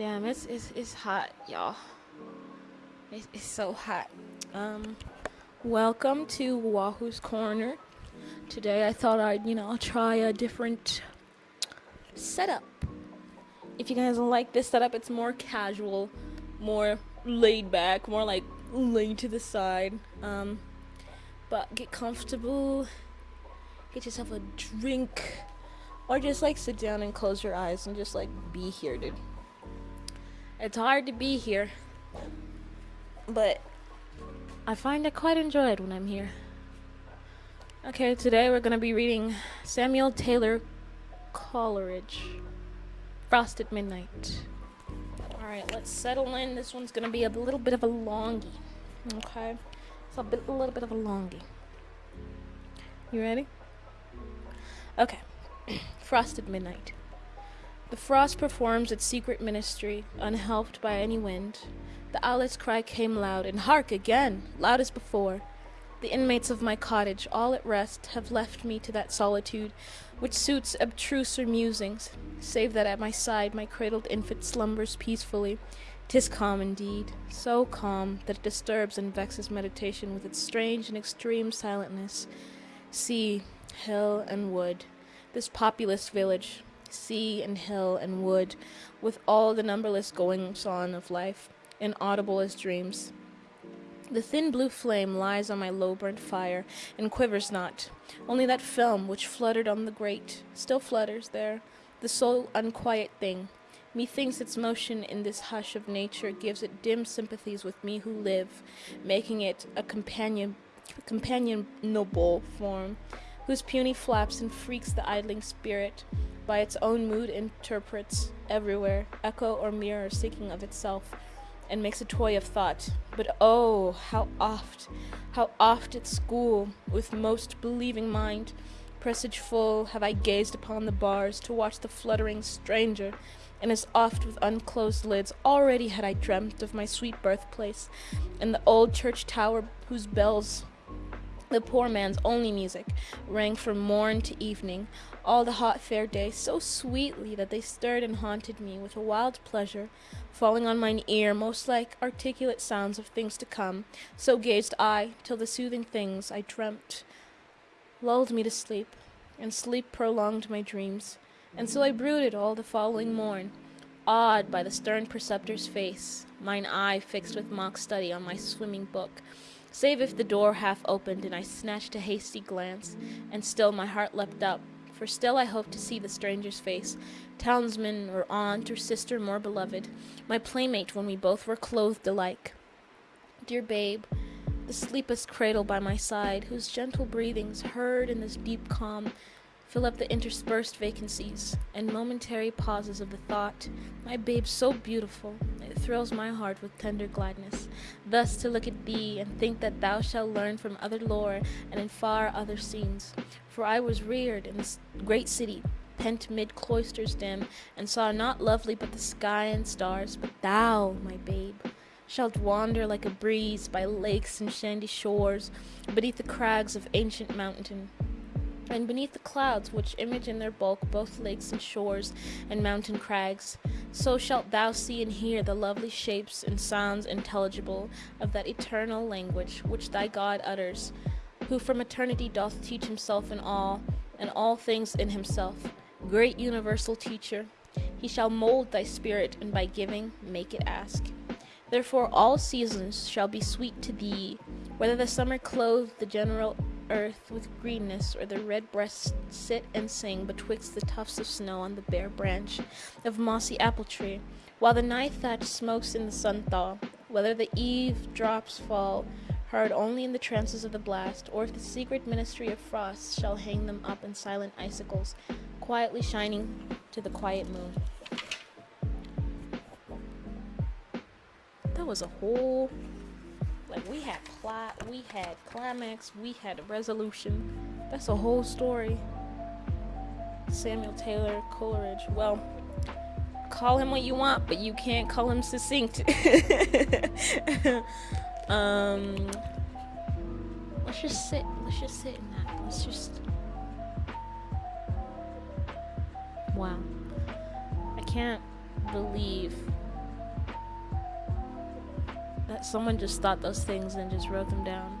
Damn, it's it's it's hot, y'all. It's, it's so hot. Um, welcome to Wahoo's Corner. Today I thought I'd you know try a different setup. If you guys like this setup, it's more casual, more laid back, more like laid to the side. Um, but get comfortable, get yourself a drink, or just like sit down and close your eyes and just like be here, dude. It's hard to be here, but I find I quite enjoy it when I'm here. Okay, today we're gonna be reading Samuel Taylor Coleridge, Frost at Midnight. Alright, let's settle in. This one's gonna be a little bit of a longie. Okay? It's a, bit, a little bit of a longie. You ready? Okay. Frost at Midnight. The frost performs its secret ministry, unhelped by any wind. The owlet's cry came loud, and hark again, loud as before. The inmates of my cottage, all at rest, have left me to that solitude which suits abstruser musings, save that at my side my cradled infant slumbers peacefully. 'Tis calm indeed, so calm that it disturbs and vexes meditation with its strange and extreme silentness. Sea, hill, and wood, this populous village, sea and hill and wood, with all the numberless goings on of life, inaudible as dreams. The thin blue flame lies on my low burnt fire, and quivers not. Only that film which fluttered on the grate still flutters there, the sole unquiet thing. Methinks its motion in this hush of nature gives it dim sympathies with me who live, making it a companion companionable form, whose puny flaps and freaks the idling spirit, by its own mood interprets everywhere, echo or mirror seeking of itself, and makes a toy of thought. But oh, how oft, how oft at school, with most believing mind, presageful, have I gazed upon the bars to watch the fluttering stranger, and as oft with unclosed lids already had I dreamt of my sweet birthplace, and the old church tower whose bells the poor man's only music rang from morn to evening, all the hot fair day, so sweetly that they stirred and haunted me with a wild pleasure, falling on mine ear most like articulate sounds of things to come. So gazed I, till the soothing things I dreamt lulled me to sleep, and sleep prolonged my dreams. And so I brooded all the following morn, awed by the stern preceptor's face, mine eye fixed with mock study on my swimming book save if the door half opened and I snatched a hasty glance, and still my heart leapt up, for still I hoped to see the stranger's face, townsman or aunt or sister more beloved, my playmate when we both were clothed alike. Dear babe, the sleepless cradle by my side, whose gentle breathings, heard in this deep calm, fill up the interspersed vacancies and momentary pauses of the thought, my babe so beautiful, it thrills my heart with tender gladness, thus to look at thee and think that thou shalt learn from other lore and in far other scenes. For I was reared in this great city, pent mid cloisters dim, and saw not lovely but the sky and stars, but thou, my babe, shalt wander like a breeze by lakes and sandy shores, beneath the crags of ancient mountain and beneath the clouds which image in their bulk both lakes and shores and mountain crags, so shalt thou see and hear the lovely shapes and sounds intelligible of that eternal language which thy God utters, who from eternity doth teach himself in all, and all things in himself. Great universal teacher, he shall mold thy spirit, and by giving make it ask. Therefore all seasons shall be sweet to thee, whether the summer clothe the general earth with greenness, or the red breasts sit and sing betwixt the tufts of snow on the bare branch of mossy apple tree, while the night thatch smokes in the sun thaw, whether the eave drops fall, heard only in the trances of the blast, or if the secret ministry of frost shall hang them up in silent icicles, quietly shining to the quiet moon. That was a whole like we had plot, we had climax, we had a resolution. That's a whole story. Samuel Taylor Coleridge. Well, call him what you want, but you can't call him succinct. um, let's just sit. Let's just sit in that. Let's just. Wow. I can't believe that someone just thought those things and just wrote them down.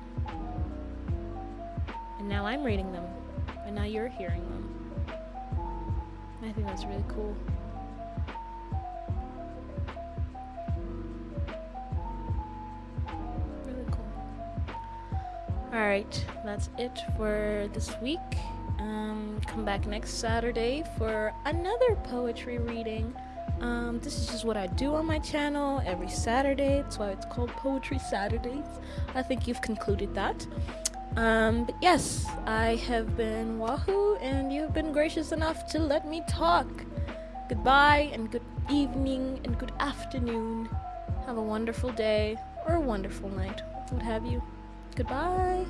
And now I'm reading them. And now you're hearing them. I think that's really cool. Really cool. Alright, that's it for this week. Um, come back next Saturday for another poetry reading. Um, this is just what I do on my channel every Saturday. That's why it's called Poetry Saturdays. I think you've concluded that. Um, but yes, I have been Wahoo, and you have been gracious enough to let me talk. Goodbye, and good evening, and good afternoon. Have a wonderful day, or a wonderful night, what have you. Goodbye.